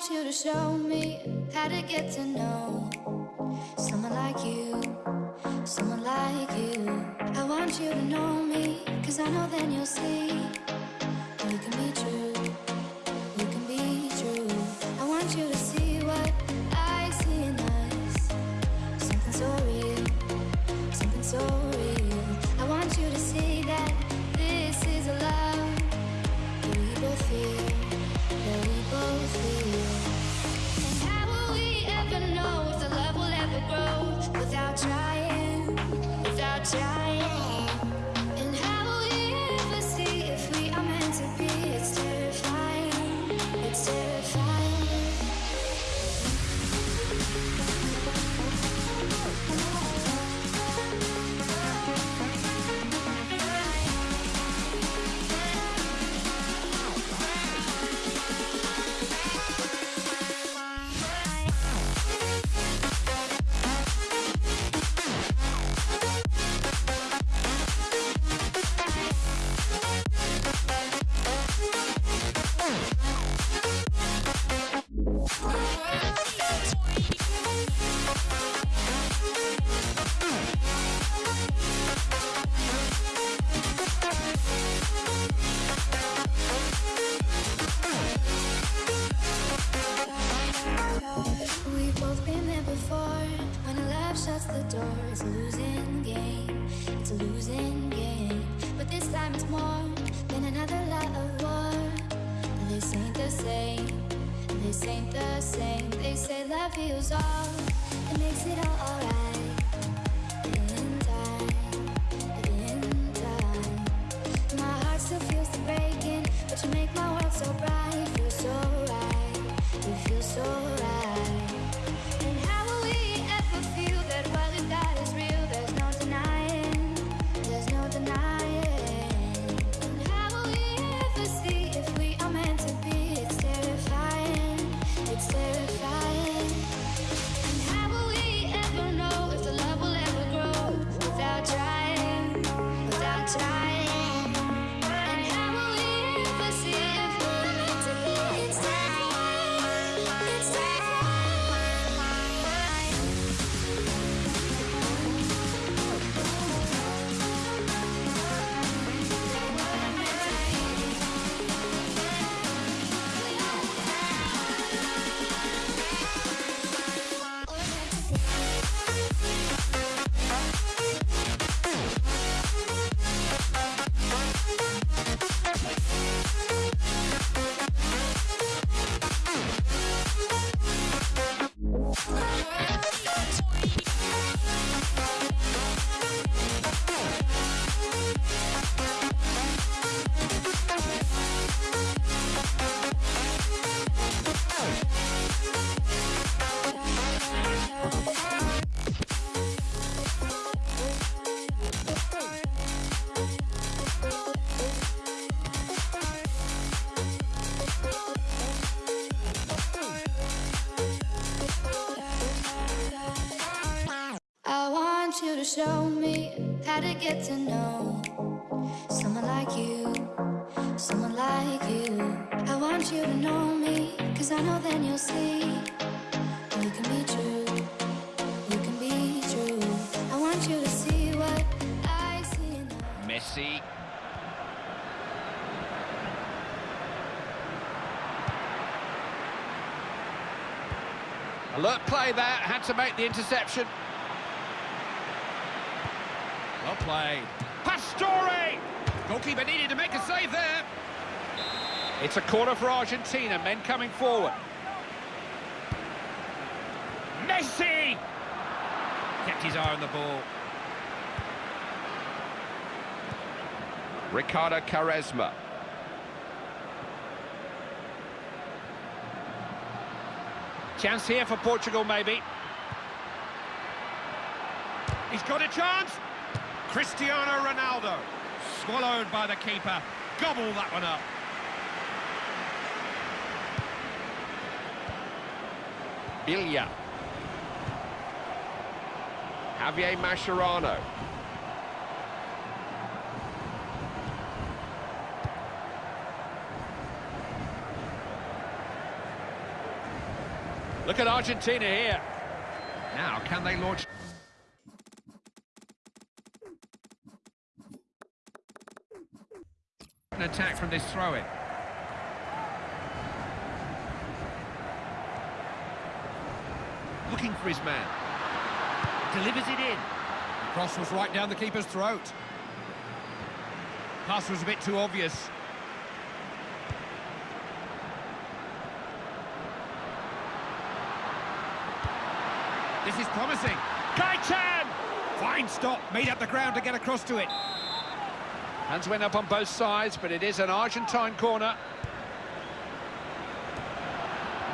want you to show me how to get to know someone like you, someone like you. I want you to know me, cause I know then you'll see we can be true, without Love shuts the door, it's a losing game. It's a losing game. But this time it's more than another love of war. This ain't the same. This ain't the same. They say love heals all. It makes it all alright. How to get to know someone like you, someone like you. I want you to know me, cause I know then you'll see we can be true, we can be true. I want you to see what I see. Messi. Alert play there, had to make the interception. Played. Pastore! Goalkeeper needed to make a save there. It's a corner for Argentina, men coming forward. Messi! Kept his eye on the ball. Ricardo Quaresma. Chance here for Portugal, maybe. He's got a chance. Cristiano Ronaldo. Swallowed by the keeper. Gobble that one up. Biglia. Javier Mascherano. Look at Argentina here. Now, can they launch... An attack from this throw-in. Looking for his man. Delivers it in. The cross was right down the keeper's throat. Pass was a bit too obvious. This is promising. Gaitan! Fine stop, made up the ground to get across to it. Hands went up on both sides, but it is an Argentine corner.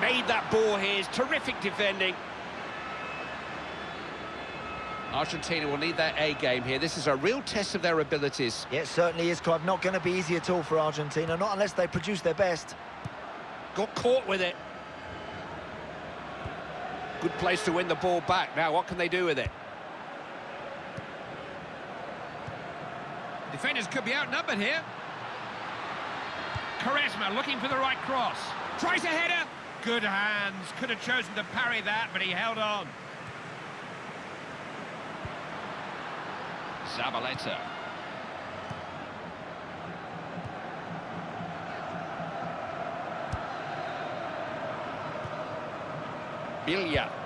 Made that ball here, terrific defending. Argentina will need their A game here. This is a real test of their abilities. Yeah, it certainly is, Clive. Not going to be easy at all for Argentina, not unless they produce their best. Got caught with it. Good place to win the ball back. Now, what can they do with it? Defenders could be outnumbered here. Quaresma looking for the right cross. Tries a header. Good hands. Could have chosen to parry that, but he held on. Zabaleta. Biglia.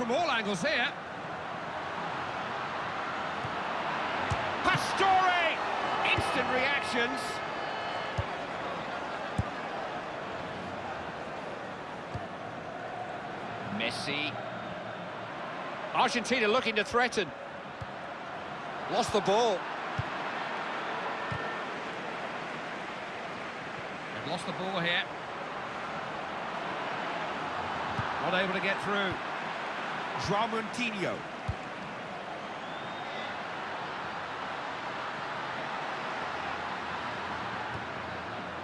From all angles here. Pastore! Instant reactions. Messi. Argentina looking to threaten. Lost the ball. They've lost the ball here. Not able to get through. João Moutinho.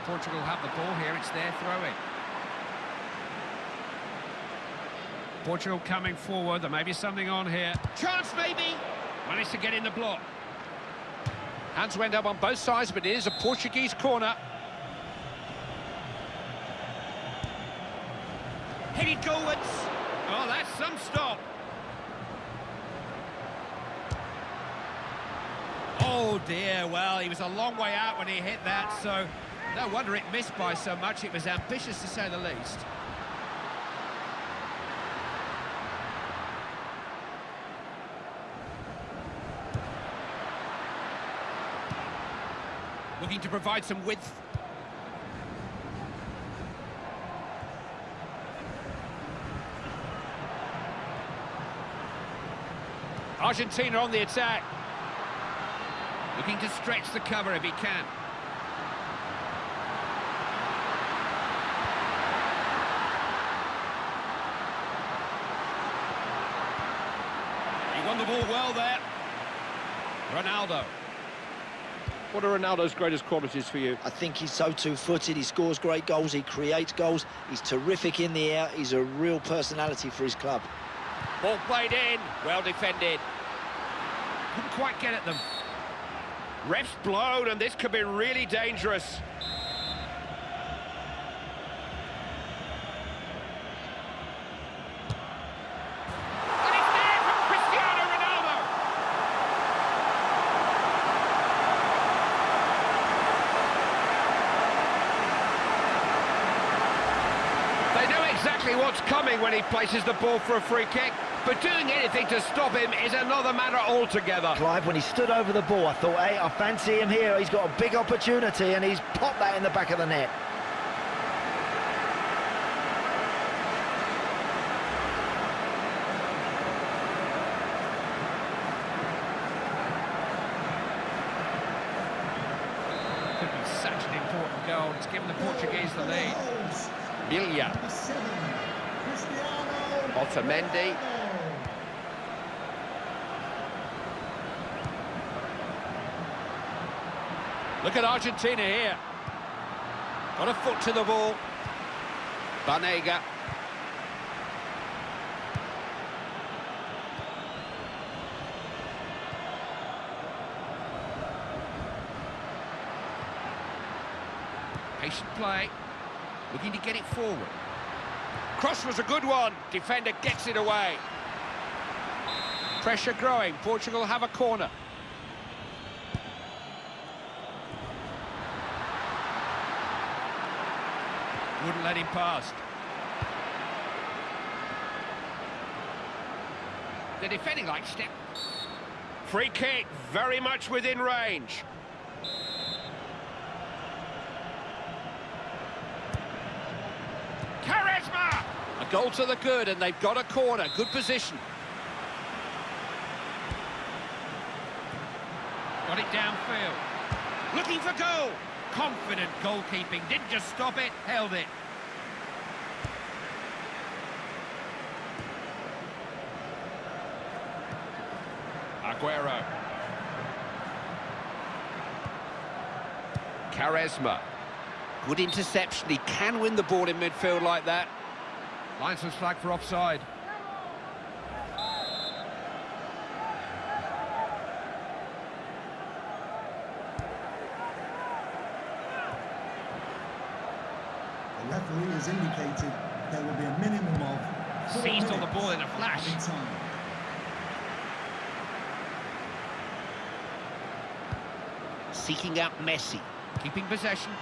Portugal have the ball here, it's their throw-in. Portugal coming forward, there may be something on here. Chance maybe! Managed to get in the block. Hands went up on both sides, but it is a Portuguese corner. Headed goalwards. Oh, that's some stop. Oh dear, well, he was a long way out when he hit that, so no wonder it missed by so much. It was ambitious to say the least. Looking to provide some width. Argentina on the attack. Looking to stretch the cover if he can. He won the ball well there. Ronaldo. What are Ronaldo's greatest qualities for you? I think he's so two-footed, he scores great goals, he creates goals, he's terrific in the air, he's a real personality for his club. Ball played in, well defended. Couldn't quite get at them. Ref's blown, and this could be really dangerous. And it's there from Cristiano Ronaldo. They know exactly what's coming when he places the ball for a free kick, but doing anything to stop him is another matter altogether. Clive, when he stood over the ball, I thought, hey, I fancy him here. He's got a big opportunity, and he's popped that in the back of the net. Could be such an important goal. It's given the Portuguese the lead. Biglia. Otamendi. Look at Argentina here. Got a foot to the ball. Banega. Patient play. Looking to get it forward. Cross was a good one. Defender gets it away. Pressure growing. Portugal have a corner. Wouldn't let him past. The defending like step. Free kick, very much within range. Quaresma! A goal to the good, and they've got a corner. Good position. Got it downfield. Looking for goal. Confident goalkeeping. Didn't just stop it, held it. Aguero. Quaresma. Good interception. He can win the ball in midfield like that. Linesman's flag for offside. The referee has indicated there will be a minimum of Seized on the ball in a flash. added time. Seeking out Messi. Keeping possession.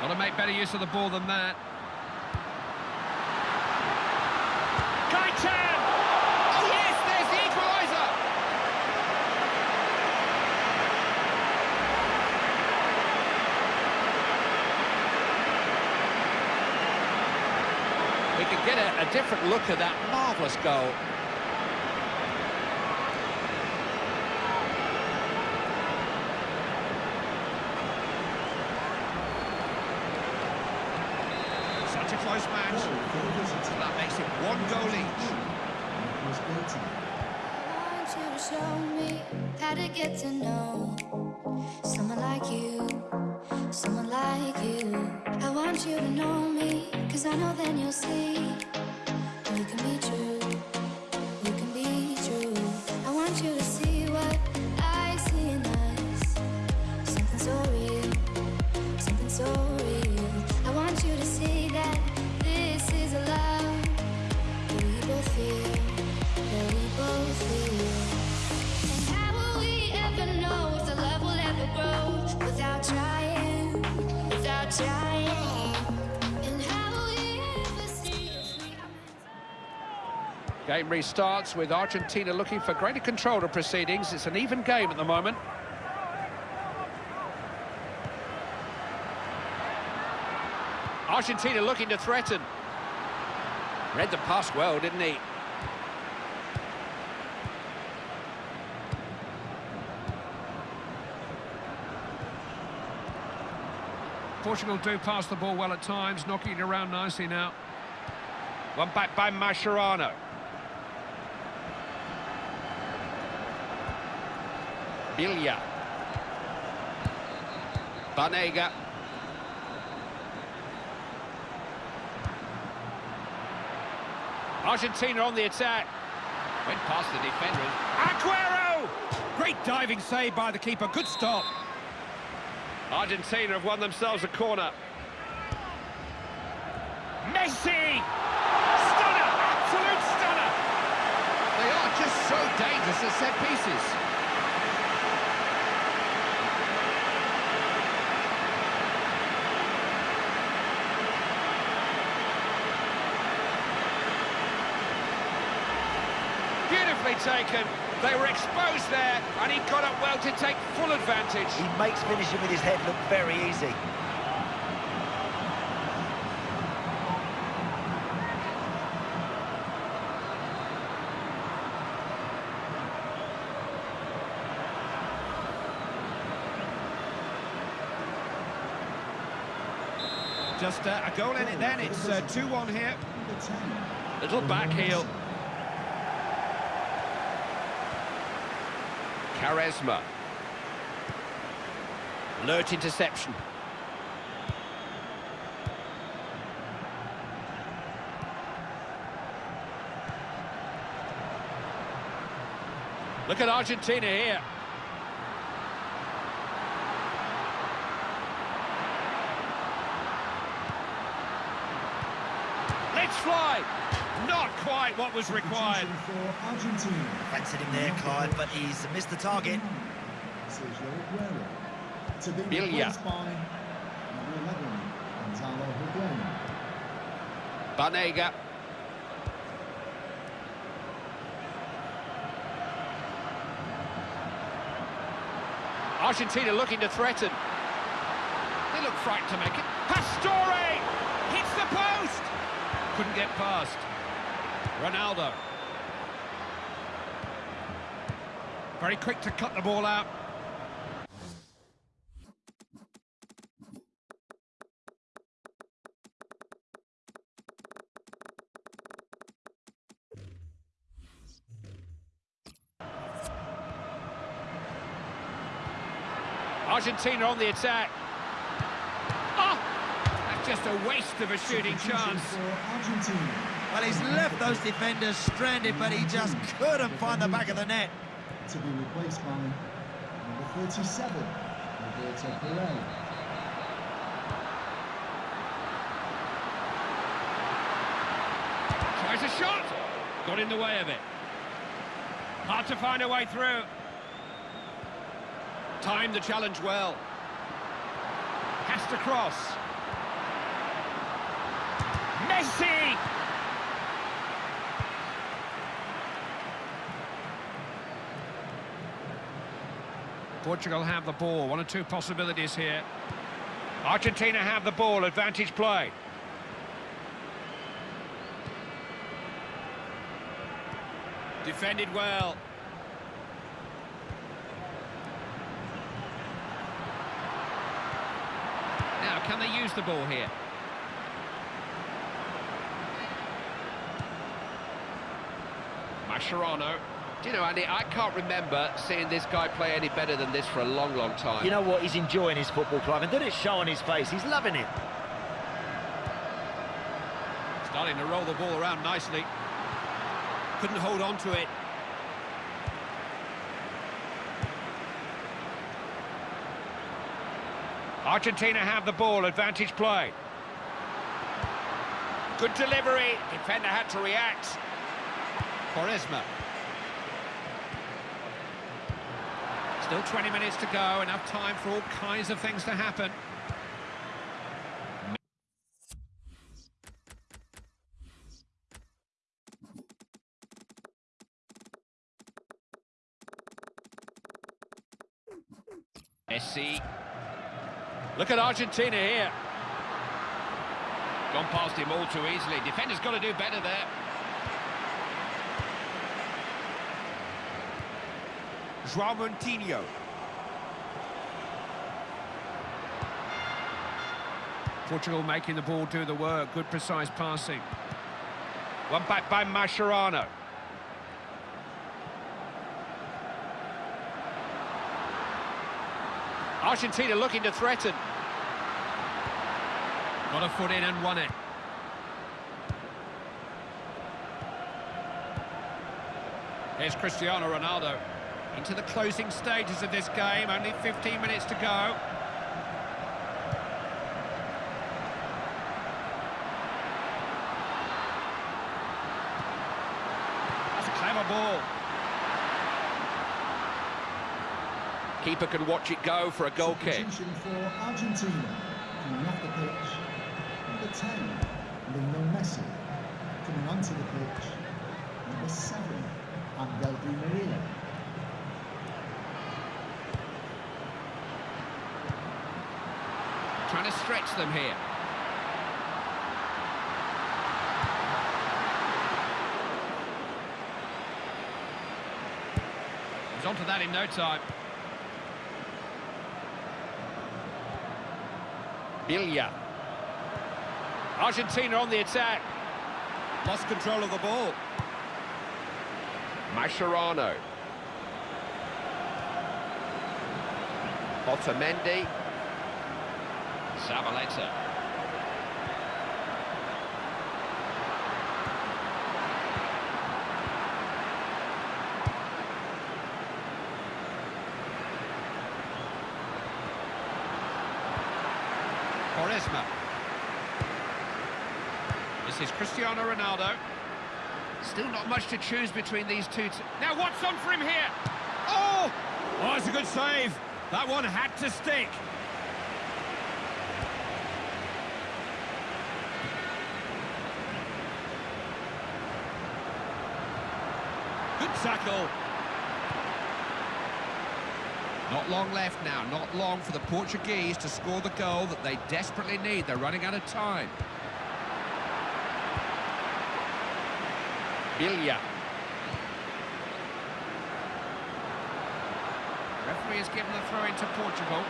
Got to make better use of the ball than that. Gaitan! Oh yes, there's the equaliser! We can get a, a different look at that marvellous goal. Such a close match. Goal for the visitor. That makes it one goal each. Oh, Nicholas Gaitan. I want you to show me how to get to know someone like you, someone like you. I want you to know me, cause I know then you'll see we can be true, Game restarts with Argentina looking for greater control of proceedings. It's an even game at the moment. Argentina looking to threaten. Read the pass well, didn't he? Portugal do pass the ball well at times, knocking it around nicely now. One back by Mascherano. Biglia. Banega. Argentina on the attack. Went past the defender. Aguero! Great diving save by the keeper. Good stop. Argentina have won themselves a corner. Messi! Stunner! Absolute stunner! They are just so dangerous at set pieces. Taken. They were exposed there, and he got up well to take full advantage. He makes finishing with his head look very easy. Just uh, a goal in it then. It's uh, 2-1 here. Little back heel. Quaresma. Alert interception. Look at Argentina here. Not quite what was required. Substitution Argentina. Fancied him there, Clive, but he's missed the target. Sergio Aguero. To be Villa. replaced by number 11, Gonzalo Higuain. Banega. Argentina looking to threaten. They look frightened to make it. Pastore! Hits the post! Couldn't get past. Ronaldo. Very quick to cut the ball out. Argentina on the attack. Oh! That's just a waste of a shooting chance. For Argentina. Well, he's left those defenders stranded, but he just couldn't find the back of the net. To be replaced by number 37, Roberto Pereyra. Tries a shot. Got in the way of it. Hard to find a way through. Timed the challenge well. Has to cross. Messi! Portugal have the ball. One or two possibilities here. Argentina have the ball. Advantage play. Defended well. Now, can they use the ball here? Mascherano. Do you know, Andy, I can't remember seeing this guy play any better than this for a long, long time. You know what? He's enjoying his football, club, and did it show on his face? He's loving it. Starting to roll the ball around nicely. Couldn't hold on to it. Argentina have the ball, advantage play. Good delivery, defender had to react. Quaresma. Still 20 minutes to go, enough time for all kinds of things to happen. Messi. Look at Argentina here. Gone past him all too easily. Defender's got to do better there. João Moutinho. Portugal making the ball do the work. Good precise passing. One back by Mascherano. Argentina looking to threaten. Got a foot in and won it. Here's Cristiano Ronaldo. Into the closing stages of this game, only 15 minutes to go. That's a clever ball. Keeper can watch it go for a goal kick. For Argentina. Coming off the pitch, number 10, Lionel Messi. Coming onto the pitch, number 7, Angel Di Maria. Trying to stretch them here. He's onto that in no time. Biglia. Argentina on the attack. Lost control of the ball. Mascherano. Otamendi. Zabaleta. Quaresma. This is Cristiano Ronaldo. Still not much to choose between these two. Now what's on for him here? Oh! Oh, it's a good save. That one had to stick. tackle. Not long left now, not long for the Portuguese to score the goal that they desperately need. They're running out of time. Biglia. Referee has given the throw into Portugal.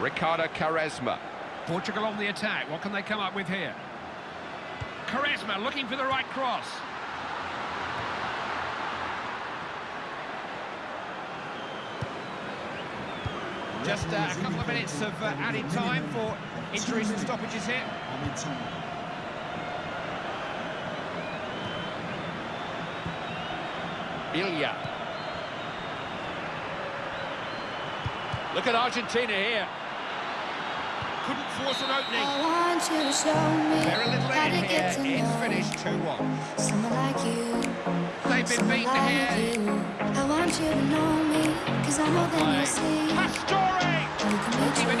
Ricardo Quaresma, Portugal on the attack. What can they come up with here? Quaresma looking for the right cross. Just uh, a couple of minutes of uh, added time for injuries and stoppages here. Biglia. Look at Argentina here couldn't force an opening. I want you to show me Very little how to get to know finish 2-1. Someone like you. They've been beaten like here. You. I want you to know me, because I know that you see. Pastore! You can Even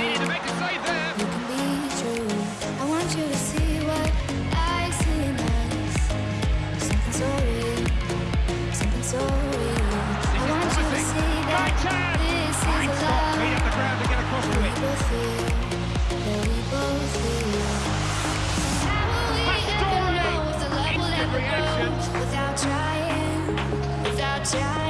trying, without trying.